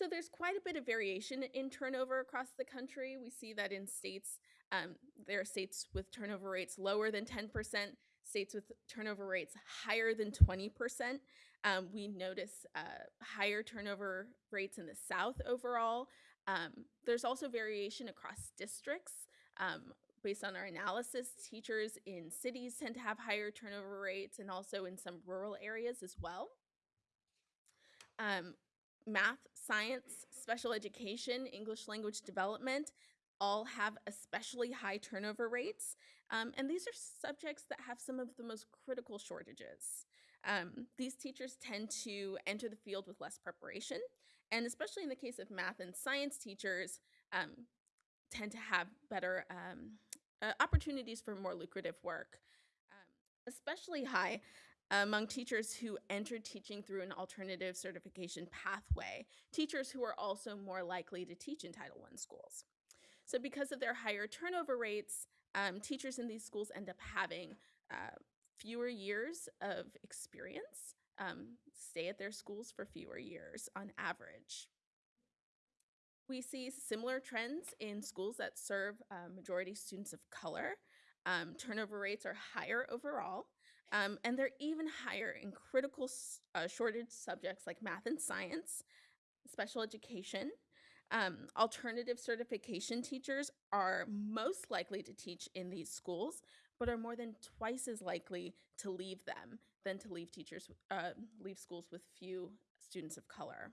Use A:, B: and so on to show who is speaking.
A: So there's quite a bit of variation in turnover across the country. We see that in states, um, there are states with turnover rates lower than 10%, states with turnover rates higher than 20%. Um, we notice uh, higher turnover rates in the South overall. Um, there's also variation across districts. Um, based on our analysis, teachers in cities tend to have higher turnover rates and also in some rural areas as well. Math, science, special education, English language development all have especially high turnover rates. Um, and these are subjects that have some of the most critical shortages. Um, these teachers tend to enter the field with less preparation, and especially in the case of math and science teachers, um, tend to have better um, uh, opportunities for more lucrative work. Um, especially high among teachers who entered teaching through an alternative certification pathway, teachers who are also more likely to teach in Title I schools. So because of their higher turnover rates, um, teachers in these schools end up having uh, fewer years of experience, um, stay at their schools for fewer years on average. We see similar trends in schools that serve uh, majority students of color. Um, turnover rates are higher overall, um, and they're even higher in critical uh, shortage subjects like math and science, special education. Um, alternative certification teachers are most likely to teach in these schools, but are more than twice as likely to leave them than to leave teachers, uh, leave schools with few students of color.